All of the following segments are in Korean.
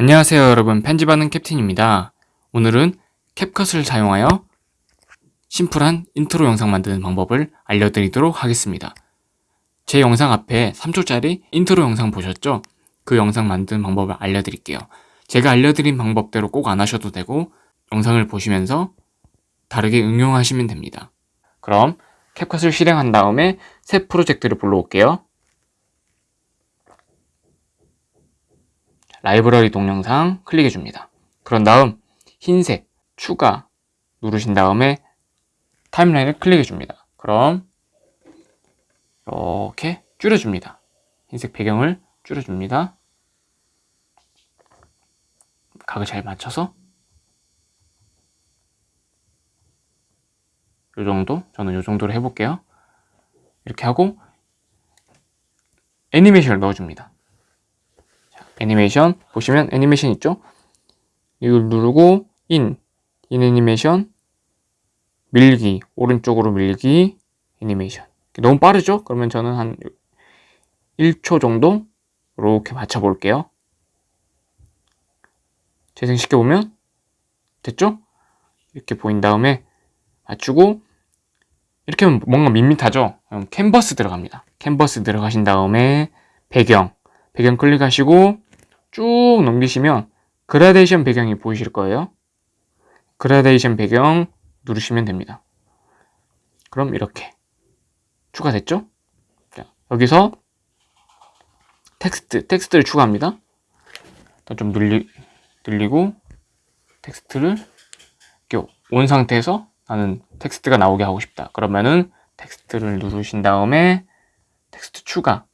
안녕하세요 여러분. 편집하는 캡틴입니다. 오늘은 캡컷을 사용하여 심플한 인트로 영상 만드는 방법을 알려드리도록 하겠습니다. 제 영상 앞에 3초짜리 인트로 영상 보셨죠? 그 영상 만드는 방법을 알려드릴게요. 제가 알려드린 방법대로 꼭 안 하셔도 되고 영상을 보시면서 다르게 응용하시면 됩니다. 그럼 캡컷을 실행한 다음에 새 프로젝트를 불러올게요 라이브러리 동영상 클릭해 줍니다. 그런 다음 흰색 추가 누르신 다음에 타임라인을 클릭해 줍니다. 그럼 이렇게 줄여줍니다. 흰색 배경을 줄여줍니다. 각을 잘 맞춰서 이 정도 저는 이 정도로 해볼게요. 이렇게 하고 애니메이션을 넣어줍니다. 애니메이션 보시면 애니메이션 있죠? 이걸 누르고 인, 인 애니메이션 밀기, 오른쪽으로 밀기 애니메이션 너무 빠르죠? 그러면 저는 한 1초 정도 이렇게 맞춰 볼게요 재생시켜보면 됐죠? 이렇게 보인 다음에 맞추고 이렇게 하면 뭔가 밋밋하죠? 그럼 캔버스 들어갑니다 캔버스 들어가신 다음에 배경 배경 클릭하시고 쭉 넘기시면 그라데이션 배경이 보이실 거예요. 그라데이션 배경 누르시면 됩니다. 그럼 이렇게 추가됐죠? 자, 여기서 텍스트, 텍스트를 추가합니다. 좀 늘리, 늘리고 텍스트를 이렇게 온 상태에서 나는 텍스트가 나오게 하고 싶다. 그러면은 텍스트를 누르신 다음에 텍스트 추가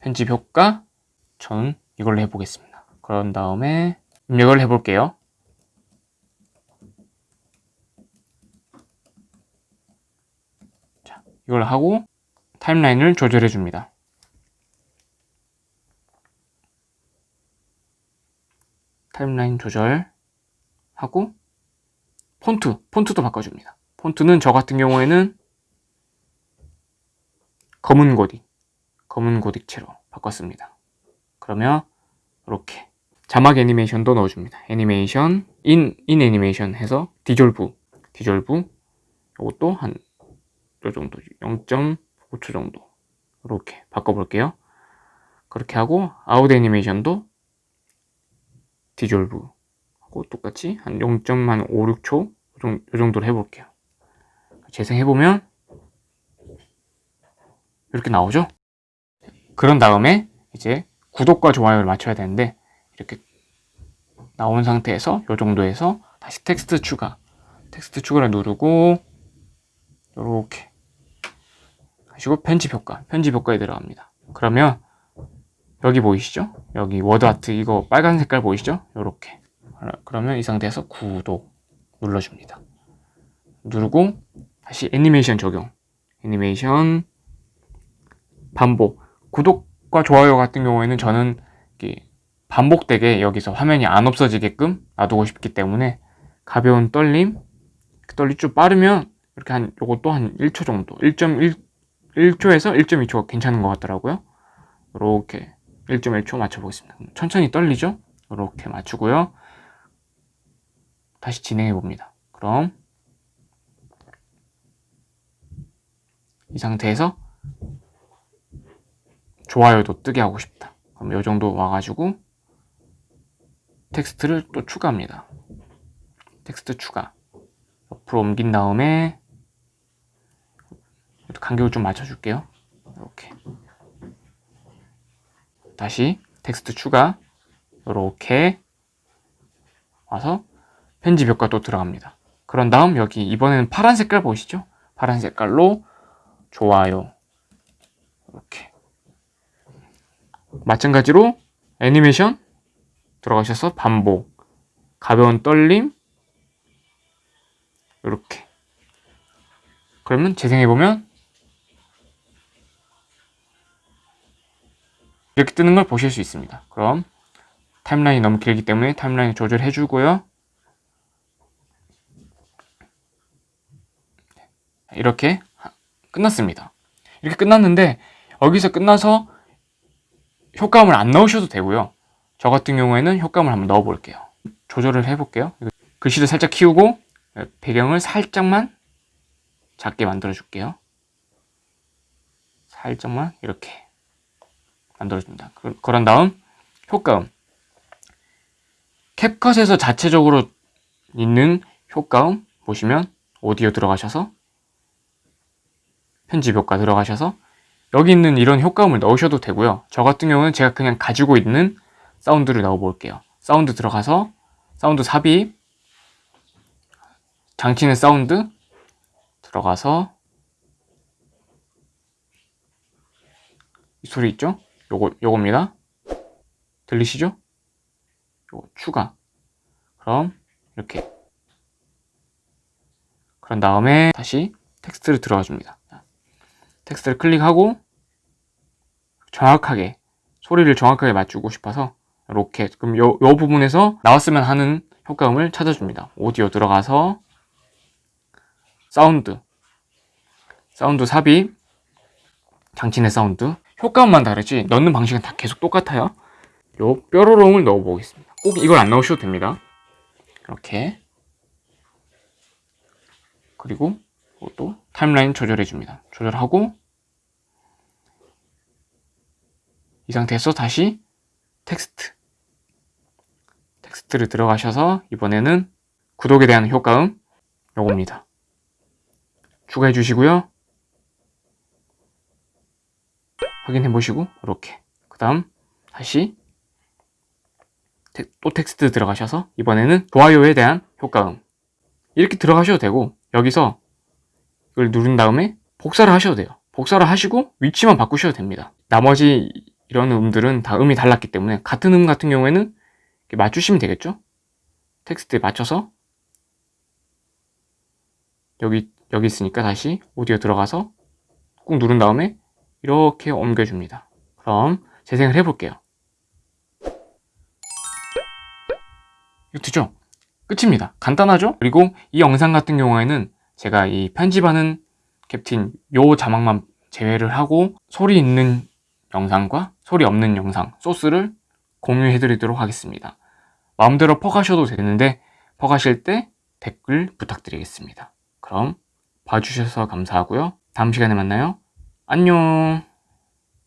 편집 효과 저는 이걸로 해보겠습니다. 그런 다음에 입력을 해볼게요. 자, 이걸 하고 timeline을 조절해 줍니다. timeline 조절하고 폰트, 폰트도 바꿔줍니다. 폰트는 저 같은 경우에는 검은 고딕, 검은 고딕체로 바꿨습니다. 그러면 이렇게 자막 애니메이션도 넣어줍니다. 애니메이션, in, in 애니메이션 해서 디졸브, 디졸브 이것도 한 요 정도, 0.5초 정도 이렇게 바꿔볼게요. 그렇게 하고 아웃 애니메이션도 디졸브 하고 똑같이 한 0.5, 6초 이 정도로 해볼게요. 재생해보면 이렇게 나오죠? 그런 다음에 이제 구독과 좋아요를 맞춰야 되는데 이렇게 나온 상태에서 이 정도에서 다시 텍스트 추가 텍스트 추가를 누르고 이렇게. 하시고? 편집 효과 편집 효과에 들어갑니다. 그러면 여기 보이시죠? 여기 워드 아트 이거 빨간 색깔 보이시죠? 이렇게. 그러면 이 상태에서 구독 눌러줍니다. 누르고 다시 애니메이션 적용 애니메이션 반복 구독 구독과 좋아요 같은 경우에는 저는 반복되게 여기서 화면이 안 없어지게끔 놔두고 싶기 때문에 가벼운 떨림 떨림 좀 빠르면 이렇게 한 요것도 한 1초 정도 1.1 1초에서 1.2초 괜찮은 것 같더라고요. 이렇게 1.1초 맞춰보겠습니다. 천천히 떨리죠? 이렇게 맞추고요. 다시 진행해 봅니다. 그럼 이 상태에서 좋아요도 뜨게 하고 싶다. 그럼 이 정도 와가지고 텍스트를 또 추가합니다. 텍스트 추가. 옆으로 옮긴 다음에 간격을 좀 맞춰줄게요. 이렇게. 다시 텍스트 추가. 이렇게 와서 편집 효과 또 들어갑니다. 그런 다음 여기 이번에는 파란 색깔 보이시죠? 파란 색깔로 좋아요. 이렇게 마찬가지로 애니메이션 들어가셔서 반복 가벼운 떨림 이렇게. 그러면 재생해보면 이렇게 뜨는 걸 보실 수 있습니다. 그럼 타임라인이 너무 길기 때문에 타임라인 조절해 주고요. 이렇게 끝났습니다. 이렇게 끝났는데 여기서 끝나서 효과음을 안 넣으셔도 되고요 저 같은 경우에는 효과음을 한번 넣어 볼게요. 조절을 해 볼게요. 글씨를 살짝 키우고 배경을 살짝만 작게 만들어 줄게요. 살짝만 이렇게 만들어줍니다. 그, 그런 다음 효과음 캡컷에서 자체적으로 있는 효과음 보시면 오디오 들어가셔서 편집 효과 들어가셔서 여기 있는 이런 효과음을 넣으셔도 되고요. 저 같은 경우는 제가 그냥 가지고 있는 사운드를 넣어 볼게요. 사운드 들어가서 사운드 삽입 장치는 사운드 들어가서 이 소리 있죠? 요거 요겁니다. 들리시죠? 요거 추가. 그럼 이렇게 그런 다음에 다시 텍스트를 들어가 줍니다. 텍스트를 클릭하고 정확하게 소리를 정확하게 맞추고 싶어서 이렇게 그럼 요, 요 부분에서 나왔으면 하는 효과음을 찾아줍니다. 오디오 들어가서 사운드 사운드 삽입 장치 내 사운드 효과음만 다르지 넣는 방식은 다 계속 똑같아요. 요 뾰로롱을 넣어 보겠습니다. 꼭 이걸 안 넣으셔도 됩니다. 이렇게 그리고 또 타임라인 조절해 줍니다. 조절하고 이 상태에서 다시 텍스트. 텍스트를 들어가셔서 이번에는 구독에 대한 효과음 요겁니다. 추가해 주시고요. 확인해 보시고 이렇게. 그 다음 다시 또 텍스트 들어가셔서 이번에는 좋아요에 대한 효과음. 이렇게 들어가셔도 되고 여기서 이걸 누른 다음에 복사를 하셔도 돼요. 복사를 하시고 위치만 바꾸셔도 됩니다. 나머지 이런 음들은 다 음이 달랐기 때문에 같은 음 같은 경우에는 맞추시면 되겠죠 텍스트에 맞춰서 여기 여기 있으니까 다시 오디오 들어가서 꾹 누른 다음에 이렇게 옮겨줍니다 그럼 재생을 해볼게요 이거 되죠? 끝입니다. 간단하죠? 그리고 이 영상 같은 경우에는 제가 이 편집하는 캡틴 요 자막만 제외를 하고 소리 있는 영상과 소리 없는 영상 소스를 공유해 드리도록 하겠습니다. 마음대로 퍼가셔도 되는데 퍼가실 때 댓글 부탁드리겠습니다. 그럼 봐주셔서 감사하고요. 다음 시간에 만나요. 안녕